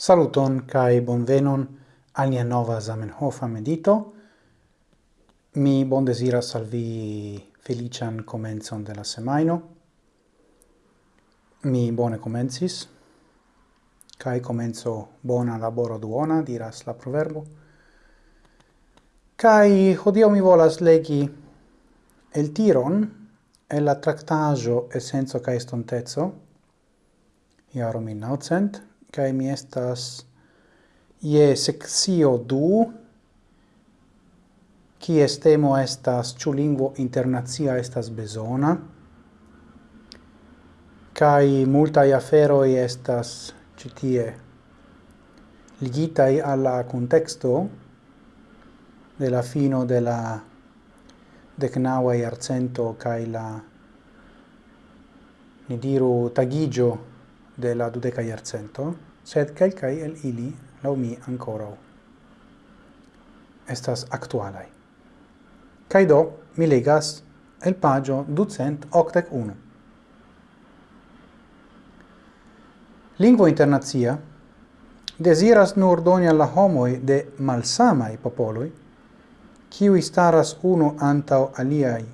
Saluton kai bonvenon al nia nova Zamenhofa medito. Mi bon desiras salvi felician comenzon de la semaino. Mi bone comencis, kai comenzo bona laboro duona, diras la proverbo. Kai hodio mi volas legi el tiron e la tractajo essenzo kai stontezzo, iarum in naucent, kai mi estas ie sexio du, kies estemo estas ĉu lingvo internacia estas bezona, kai multaj afero estas ĉi tie ligitaj alla contexto de la fino de la decnaua arcento kai la ni diru tagigio de la dudeca iarcento, sed quelcae el ili, lau mi, ancora Estas actualai. Cai do, mi legas el pagio ducent octec unu. Lingvo internazia desiras nur doni alla homoi de malsamai popoloi, kiui staras uno antau aliai,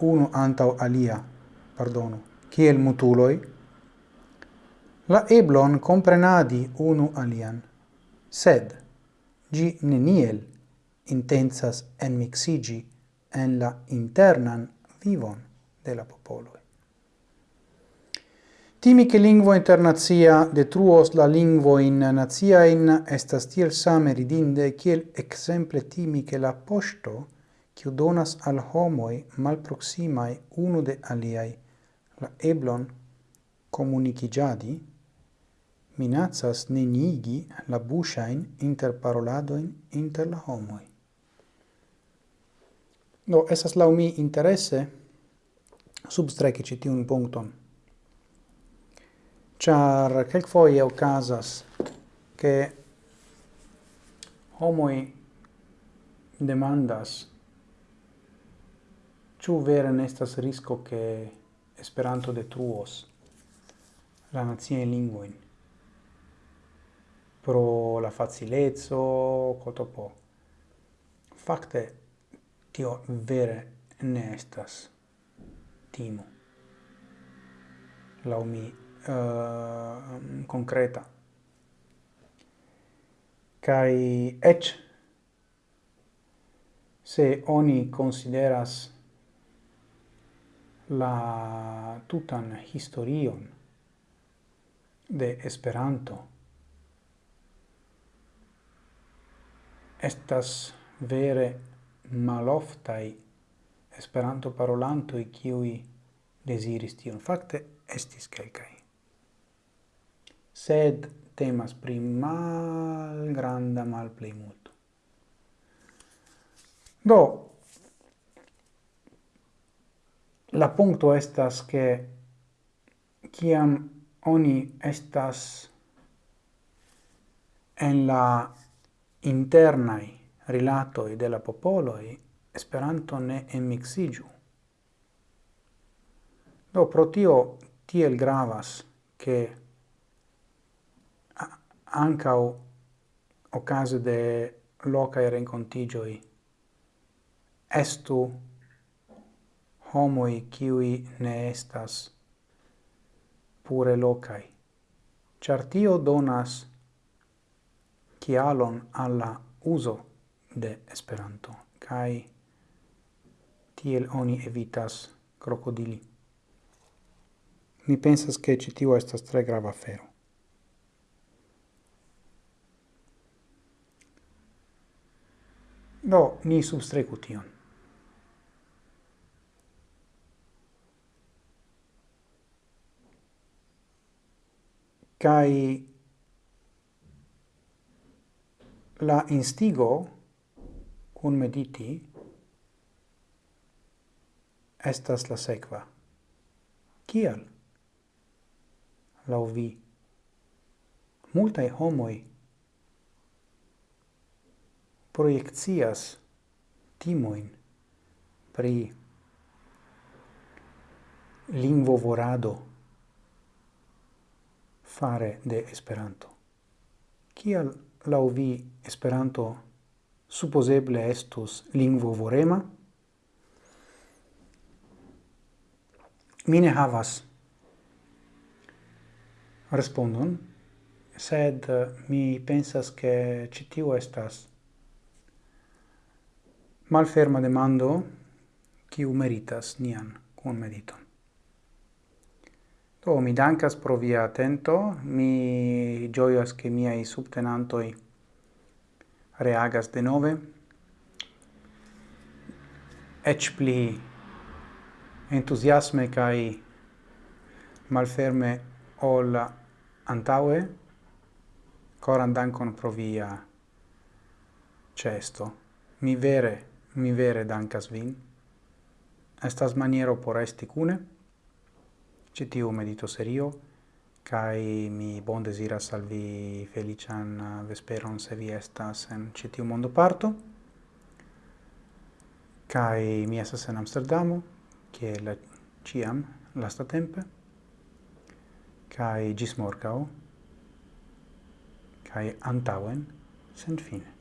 uno antau alia, pardonu, kiel mutuloi, la eblon comprenadi unu alian, sed gi neniel intensas enmixigi en la internan vivon de la popoloi. Timi che lingvo internazia detruos la lingvo in nazia in estas tiel same ridinde kiel exemple timi che la posto kiu donas al homoi malproximai unu de aliai la eblon comunicigiadi minacas nenigi la busain inter paroladoin inter la homoi. Do, esas lau mi interese substreki ĉi tiun Char, quelc foie ocasas ke homoi demandas ciu vere estas risko ke Esperanto detruos la naciajn lingvojn pro la facilezzo, coto po. facte tio vere ne estas timo. la mi uh, concreta. Kai ech se oni consideras la tutan historion de Esperanto estas vere maloftai esperanto i kiui desiris tion. Fakte estis kelkai. Sed temas pri malgranda multo Do, la punto estas che kiam oni estas en la internai rilatoi de la popoloi Esperanto ne emixigiu. Do pro tio tiel gravas che ancau ocase de locae rencontigioi estu homoi kiwi ne estas pure locai. Char tio donas kialon alla uso de Esperanto, kai tiel oni evitas crocodili. Mi pensas che citio estas tre grava afero. Do, ni substrecu tion. Kai la instigo cun mediti estas la sequa. Kial? Lau vi. Multae homoi proiectias timoin pri lingvo vorado fare de Esperanto. Kial lau vi Esperanto supposeble estus lingvo vorema? Mine havas respondon, sed eh, mi pensas che citiu estas malferma demando, qui meritas nian con mediton. Do, mi dankas pro via atento, mi gioias che miei subtenantoi reagas de nove, ec pli entusiasme cae malferme ol antaue, coran dankon pro via cesto. Mi vere, mi vere dankas vin. Estas maniero por esti cune, citiu medito serio kai mi bon desiras al vi felician uh, vesperon se vi estas en citiu mondo parto kai mi estas en Amsterdamo che la ciam lasta tempe, kai gis morgau kai antauen sen fine.